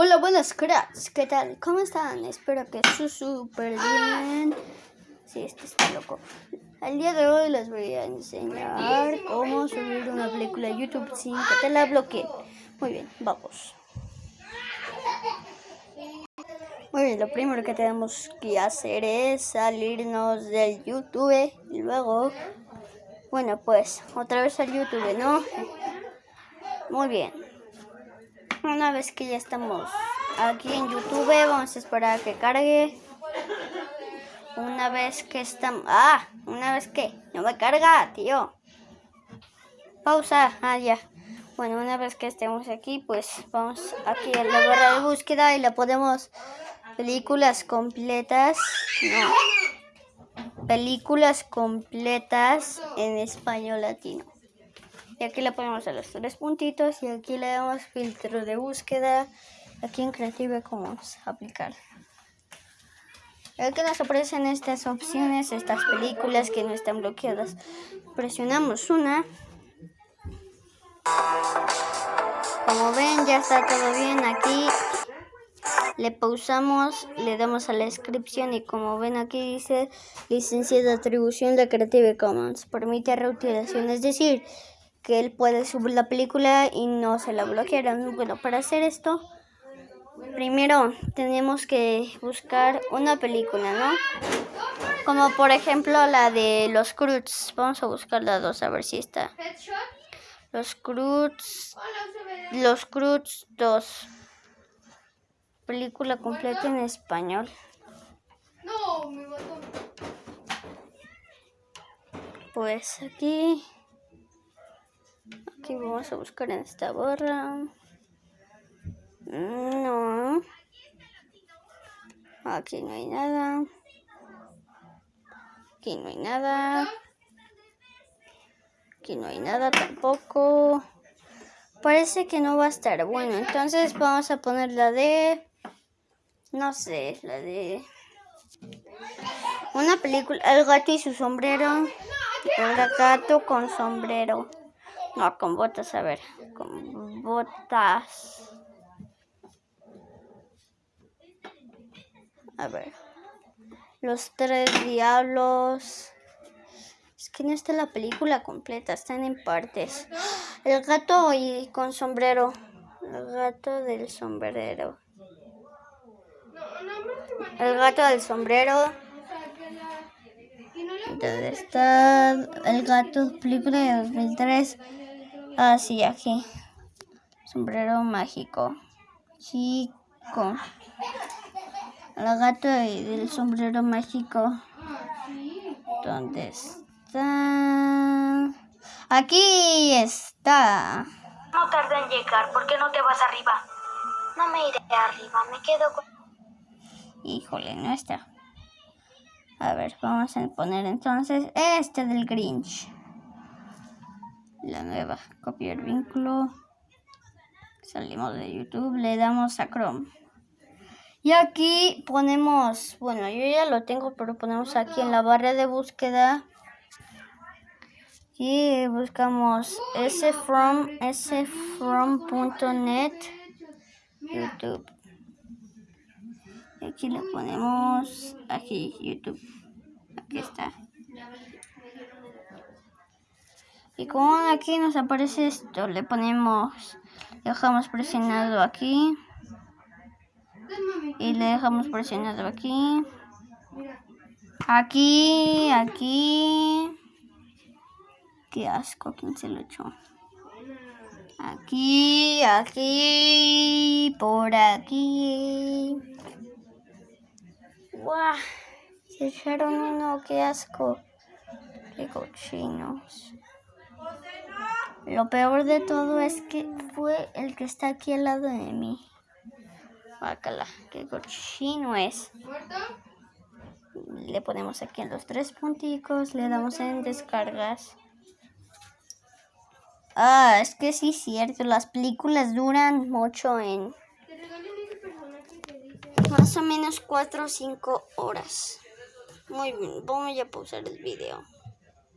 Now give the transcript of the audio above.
Hola, buenas cracks, ¿qué tal? ¿Cómo están? Espero que su súper bien. Sí, este está loco. El día de hoy les voy a enseñar cómo subir una película a YouTube sin que te la bloquee. Muy bien, vamos. Muy bien, lo primero que tenemos que hacer es salirnos del YouTube y luego, bueno, pues otra vez al YouTube, ¿no? Muy bien. Una vez que ya estamos aquí en YouTube, vamos a esperar a que cargue. Una vez que estamos... ¡Ah! Una vez que... No me carga, tío. Pausa. Ah, ya. Bueno, una vez que estemos aquí, pues vamos aquí a la barra de búsqueda y le podemos... Películas completas. No. Películas completas en español latino. Y aquí le ponemos a los tres puntitos y aquí le damos filtro de búsqueda. Aquí en Creative Commons aplicar. Aquí nos aparecen estas opciones, estas películas que no están bloqueadas. Presionamos una. Como ven ya está todo bien aquí. Le pausamos, le damos a la descripción y como ven aquí dice licencia de atribución de Creative Commons. Permite reutilización, es decir, que él puede subir la película y no se la bloquearon. Bueno, para hacer esto, primero tenemos que buscar una película, ¿no? Como por ejemplo la de los Cruz. Vamos a buscar la dos a ver si está. Los Cruz. Los Cruz 2. Película completa en español. Pues aquí Vamos a buscar en esta barra. No. Aquí no hay nada. Aquí no hay nada. Aquí no hay nada tampoco. Parece que no va a estar. Bueno, entonces vamos a poner la de... No sé, la de... Una película, El gato y su sombrero. El gato con sombrero. No, con botas, a ver. Con botas. A ver. Los tres diablos. Es que no está la película completa, están en partes. El gato y con sombrero. El gato del sombrero. El gato del sombrero. ¿Dónde está el gato? Película de 2003. Ah, sí, aquí. Sombrero mágico. Chico. El gato del sombrero mágico. ¿Dónde está? Aquí está. No tarda en llegar. ¿Por qué no te vas arriba? No me iré arriba. Me quedo con... Híjole, no está. A ver, vamos a poner entonces este del Grinch la nueva, copiar vínculo, salimos de YouTube, le damos a Chrome. Y aquí ponemos, bueno, yo ya lo tengo, pero ponemos aquí en la barra de búsqueda y buscamos sfrom, sfrom.net YouTube. Y aquí le ponemos aquí YouTube. Aquí está. Y como aquí nos aparece esto, le ponemos, dejamos presionado aquí. Y le dejamos presionado aquí. Aquí, aquí. Qué asco, ¿quién se lo echó? Aquí, aquí, por aquí. ¡Guau! Se echaron uno, qué asco. Qué cochinos. Lo peor de todo es que fue el que está aquí al lado de mí. Bácala, qué cochino es. Le ponemos aquí en los tres punticos, le damos en descargas. Ah, es que sí es cierto, las películas duran mucho en más o menos 4 o 5 horas. Muy bien, vamos a pausar el video.